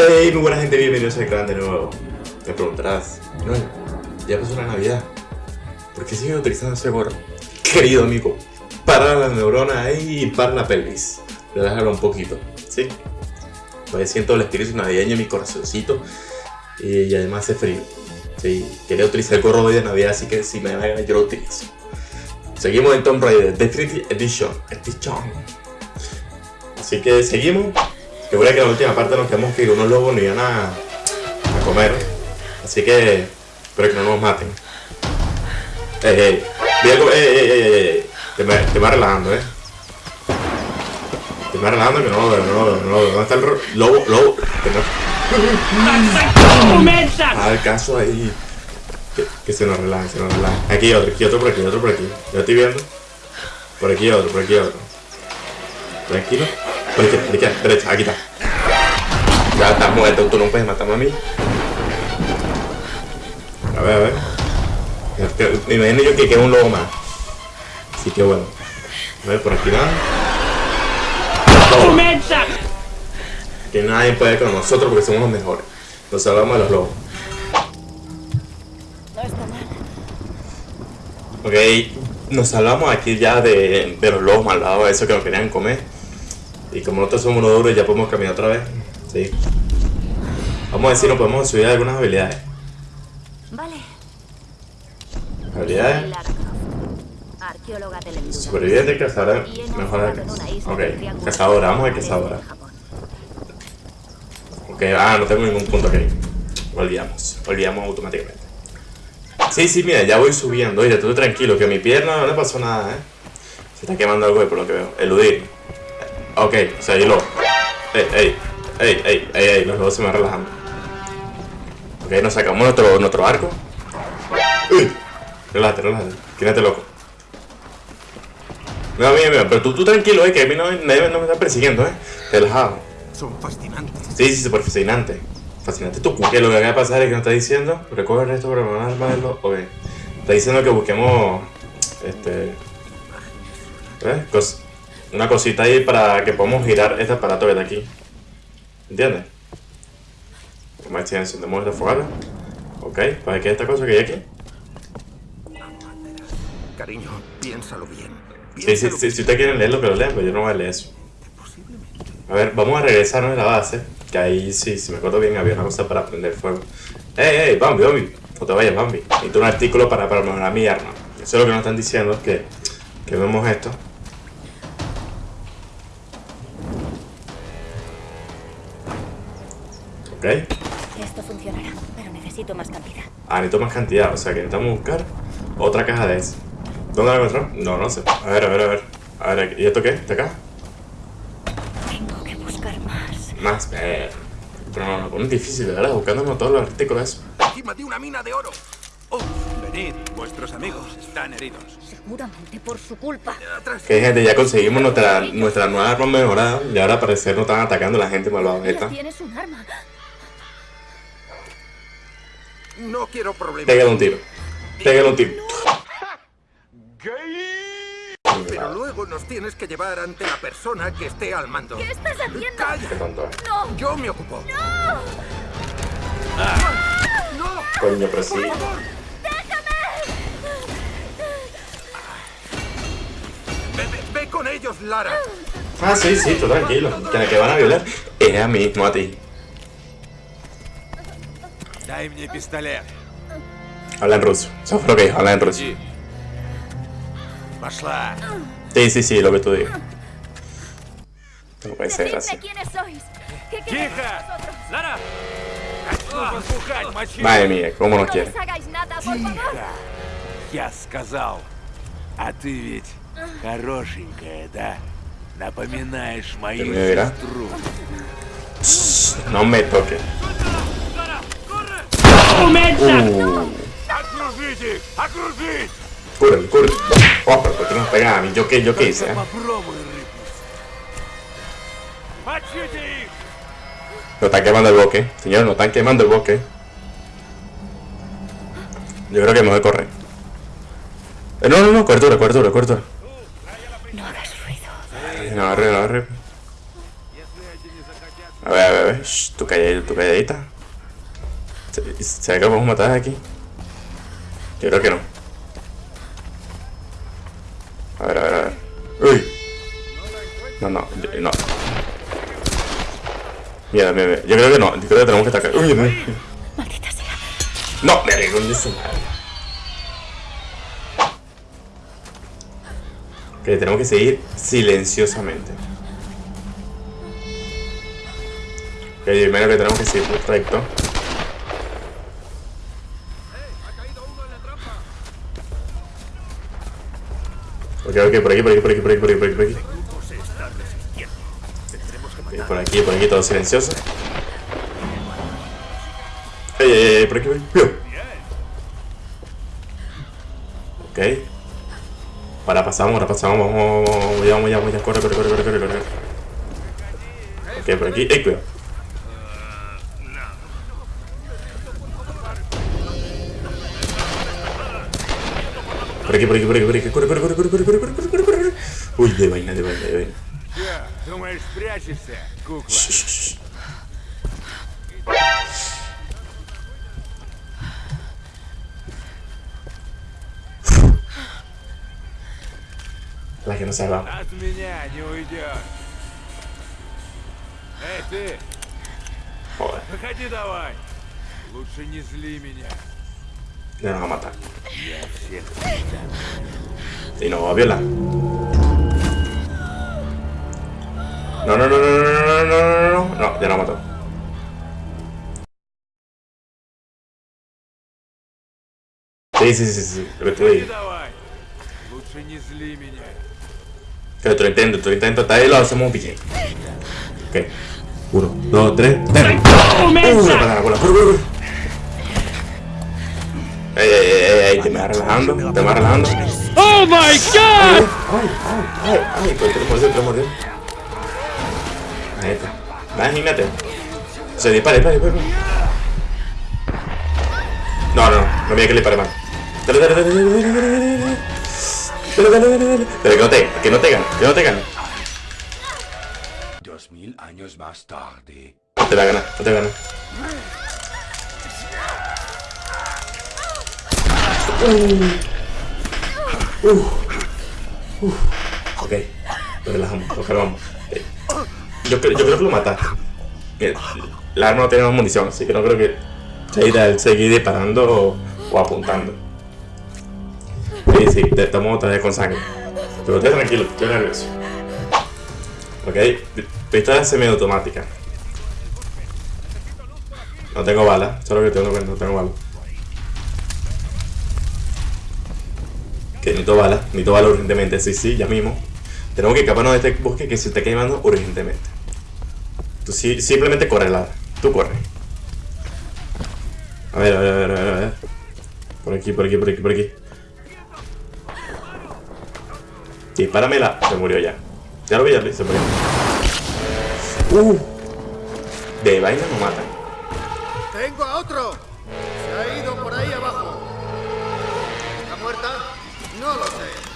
Hey, muy buena gente, bienvenidos al canal de nuevo. Te preguntarás, ya pasó la Navidad. ¿Por qué sigue utilizando ese gorro? Querido amigo, para la neurona y para la pelvis. Relájalo un poquito, ¿sí? Pues siento el espíritu navideño en mi corazoncito y, además hace frío. Sí, quería utilizar el gorro hoy de Navidad, así que si me da yo lo utilizo. Seguimos en Tomb Raider Definitive Edition. Edition. Así que seguimos. Que que en la última parte nos quedamos que unos lobos no iban a, a comer. Así que espero que no nos maten. Ey, ey, ey, ey, ey, ey, Te me, te me relajando, eh. Te me relajando que no lo veo, no lo veo, no lo veo. ¿Dónde está el lobo? Lobo. Ah, el caso ahí. Que, que, se nos relaje, se nos relaje. Aquí otro, aquí otro por aquí, otro por aquí. Yo estoy viendo. Por aquí otro, por aquí otro. Tranquilo. Por derecha, aquí está. Ya estás muerto, tú no puedes matarme a mí. A ver, a ver. Me imagino yo que queda un lobo más. Así que bueno. A ver, por aquí nada. Que nadie puede con nosotros porque somos los mejores. Nos salvamos de los lobos. Ok, nos salvamos aquí ya de, de los lobos malvados, esos que nos querían comer. Y como nosotros somos unos duros, ya podemos caminar otra vez. Sí. Vamos a ver si nos podemos subir algunas habilidades. Vale. Habilidades. Superviviente, cazadora, mejor Ok, cazadora, vamos a cazadora. Ok, ah, no tengo ningún punto aquí. Olvidamos, olvidamos automáticamente. Sí, sí, mira, ya voy subiendo. Oye, estoy tranquilo, que mi pierna no le pasó nada, ¿eh? Se está quemando algo por lo que veo. Eludir. Ok, yo lo... Ey, ey, ey, ey, ey, ey, los dos se me van relajando. Ok, nos sacamos nuestro, nuestro arco. Uy, relájate, relájate. Quédate loco. No, mira, mira, pero tú, tú tranquilo, eh, que a mí no, nadie no me está persiguiendo, eh. Relajado. Son fascinantes. Sí, sí, súper fascinante. Fascinante tu que lo que acaba de pasar es que nos está diciendo, recoge esto para poner los... Ok. Está diciendo que busquemos, este... ¿Ves? Una cosita ahí para que podamos girar este aparato que está aquí. ¿Entiendes? Como si encendemos esta fogata. Ok, ¿para qué es esta cosa que hay aquí? Cariño, piénsalo bien. sí, sí, sí, si usted quiere leerlo, que lo lea, pero yo no voy a leer eso. A ver, vamos a regresarnos a la base. Que ahí sí, si me acuerdo bien, había una cosa para prender fuego. ¡Ey, ey, Bambi, Bambi! No te vayas, Bambi. Necesito un artículo para, para mejorar mi arma. Eso es lo que nos están diciendo, que, que vemos esto. Ok. Esto funcionará, pero necesito más cantidad. Ah, necesito más cantidad, o sea que necesitamos buscar otra caja de eso. ¿Dónde la encontramos? No, no sé. A ver, a ver, a ver. A ver, ¿y esto qué? ¿De acá? Tengo que buscar más. Más, eh. Pero no, no, es difícil, ¿verdad? Buscándonos todos los artículos. Encima de una mina de oro. Oh, venid, vuestros amigos están heridos. Seguramente por su culpa. Que gente, ya conseguimos nuestra, nuestra nueva arma mejorada y ahora al parecer nos están atacando la gente malvada. Tienes un arma. No quiero problemas. Pégale un tiro. Pégale un tiro. Pero luego nos tienes que llevar ante la persona que esté al mando. ¿Qué estás haciendo? ¡Cállate! ¡No! Yo me ocupo. ¡No! Ah. ¡No! Coño, pero sí. ¡Déjame! Ve, ve, ve, con ellos, Lara. Ah, sí, sí, tú tranquilo. Que la que van a violar es a mí, no a ti. Дай мне пистолет. Eso fue lo que dijo, habla en ruso. Пошла. Sí, sí, sí, lo que tú digas. No puede ser así. quiénes sois. ¿Qué ¡Тихо! ¡Lara! Madre mía, ¿cómo nos quiere? No hagáis nada, por favor. Я сказал. А ты ведь хорошенькая, да? Напоминаешь мою сестру. No me toques. Uh. ¡Окружите! ¡Окружить! Corre, corre. Oh, pero ¿por qué nos pegan a mí? ¿Yo qué, yo qué hice? Eh? Lo están quemando el bosque. Señor, no están quemando el bosque. Yo creo que me voy a correr. Eh, no, no, no, cobertura, cobertura, cobertura. No hagas ruido. No, agarre, no agarre. A ver, a ver, a ver. Shh, tu calladita, tu calladita. ¿Se, ¿Se ve que podemos matar aquí? Yo creo que no. A ver, a ver, a ver. Uy. No, no, yo- no. Mira, mira, mira. Yo creo que no. Yo creo que tenemos que atacar. Uy, no. Maldita sea. No, me arreglo de su madre. Ok, tenemos que seguir silenciosamente. Ok, primero que tenemos que seguir recto. Ok, ok, por aquí, por aquí, por aquí, por aquí, por aquí, por aquí, por aquí. Por aquí, por aquí, todo silencioso. Ey, ey, ey, por aquí, por aquí. Ok. Para, pasamos, ahora pasamos, vamos, vamos, vamos, vamos, vamos, ya, corre, corre, corre, corre, corre, corre. Ok, por aquí, ey, cuidado. Прыгай, прыгай, прыгай, прыгай, прыгай, прыгай, прыгай, прыгай, прыгай, прыгай, прыгай, прыгай. Ой, давай, давай, давай. Думаешь, прячешься, кукла? Лаки на сайла. От меня не уйдешь. Эй, ты! Ой. Выходи давай! Лучше не зли меня. Y nos va a matar. Y nos va a violar. No, no, no, no, no, no, no, no, no, ya la mató. Sí, sí, sí, sí, lo que tú dices. Que otro intento, otro intento, está ahí lo hacemos bien. Ok. Uno, dos, tres, tres. ¡Uy, la patada, la cola! Ey, ey, ey, ey, te me vas relajando, te me vas relajando. Oh my god! Ay, ay, ay, ay, pues te mordió, te mordió. Ahí está. Imagínate. Se dispara, dispara, dispara. No, no, no, no mira que le dispare mal. Dale, dale, dale, dale, dale, dale, dale, dale. Dale, dale, dale, dale. Pero que no te, que no te gane, que no te gane. Dos mil años más tarde. No te la gana, no te gana. Uh. Uh. Uh. Ok, lo relajamos, lo calmamos. Eh, Yo, creo- yo creo que lo. Eh, La arma no tiene más munición, así que no creo que sea ideal seguir disparando o, o apuntando. Sí, sí, te- estamos otra vez con sangre. Pero esté tranquilo, estoy nervioso. Ok, pistola semiautomática. No tengo bala, solo que tengo que no tengo bala. Que necesito bala, necesito bala urgentemente, sí, sí, ya mismo. Tenemos que escaparnos de este bosque que se está quemando urgentemente. Tú sí, simplemente corre, Lara. Tú corre. A ver, a ver, a ver, a ver, a ver. Por aquí, por aquí, por aquí, por aquí. Dispáramela. Se murió ya. Ya lo vi, ya lo vi, se murió. Uh. De vaina no matan. ¡Tengo a otro!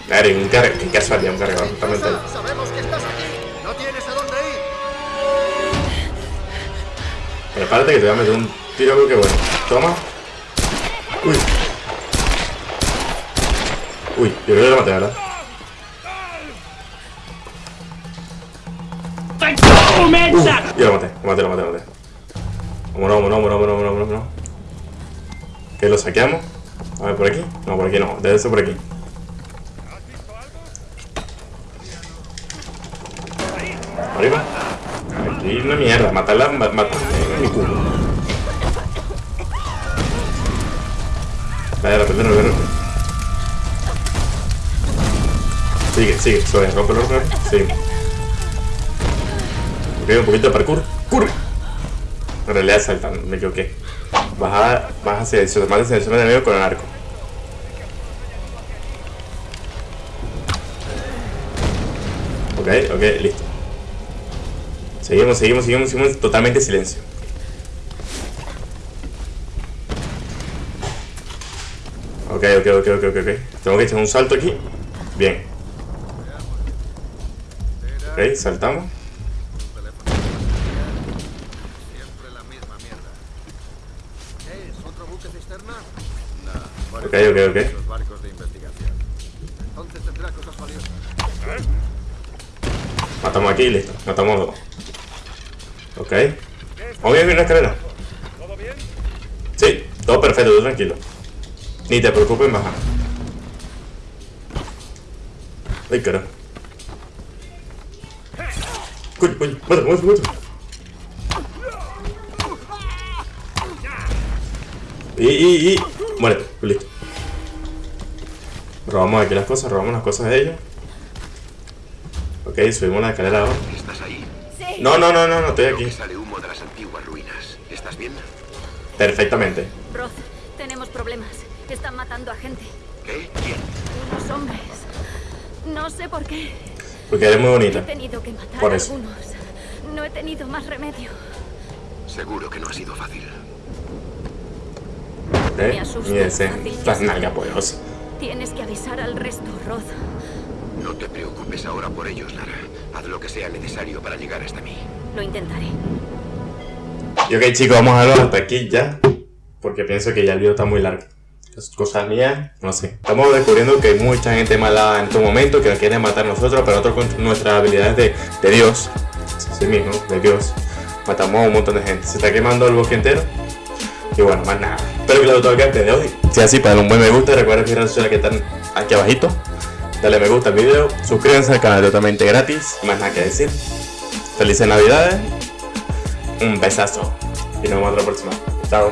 Claro, y un cargador. Qué casualidad, un cargador justamente ahí. Sabemos que estás aquí. No tienes a dónde ir. Prepárate que te voy a meter un tiro creo que bueno. Toma. Uy. Uy, yo creo que lo maté, ¿verdad? Headshot! Yo lo maté, lo maté, lo maté, lo maté. Vámonos, vámonos, vámonos, vámonos, vámonos, vámonos. ¿Que lo saqueamos? A ver, por aquí. No, por aquí no. Debe ser por aquí. Arriba. Aquí una mierda. Matarla, ma- matar. Mi culo. Vaya, repente no veo. Sigue, sigue, suave, rompe, rompe, rompe. Sigue. Ok, un poquito de parkour. ¡Curre! En realidad saltando, me equivoqué. Baja, baja más de silencioso de enemigo con el arco. Ok, ok, listo. Seguimos, seguimos, seguimos, seguimos. Totalmente silencio. Ok, ok, ok, ok, ok. Tengo que echar un salto aquí. Bien. Ok, saltamos. Ok, ok, ok. Matamos aquí y listo. Matamos dos. Ok. ¿Vamos bien en la escalera? Sí, todo perfecto, tú tranquilo. Ni te preocupes bajar. Ay, carajo. Coño, coño, muévete. Y, y, y. Muérete, listo. Robamos aquí las cosas, robamos las cosas de ellos. Ok, subimos la escalera ahora. No, no, no, no, no, estoy aquí. sale humo de las antiguas ruinas. ¿Estás bien? Perfectamente. Roth, tenemos problemas. Están matando a gente. ¿Qué? ¿Quién? Unos hombres. No sé por qué. Porque eres muy He bonita. tenido que matar Por eso. algunos. No he tenido más remedio. Seguro que no ha sido fácil. Me ¿Eh? asusta Y ese. fácil. Las nalgas poderosas. Tienes que avisar al resto, Roth. No te preocupes ahora por ellos, Lara. Haz lo que sea necesario para llegar hasta mí. Lo intentaré. Y ok, chicos, vamos a verlo hasta aquí ya. Porque pienso que ya el video está muy largo. Es cosas mías, no sé. Estamos descubriendo que hay mucha gente mala en estos momentos que nos quieren matar a nosotros, pero nosotros con nuestras habilidades de, de Dios, sí mismo, de Dios, matamos a un montón de gente. Se está quemando el bosque entero. Y bueno, más nada. Espero que les haya gustado el gameplay de hoy. Si es así, para un buen me gusta, recuerden mis redes sociales que están aquí abajito. Dale me gusta al video, suscríbanse al canal totalmente gratis. Más nada que decir. Felices navidades. Un besazo. Y nos vemos la próxima. Chao.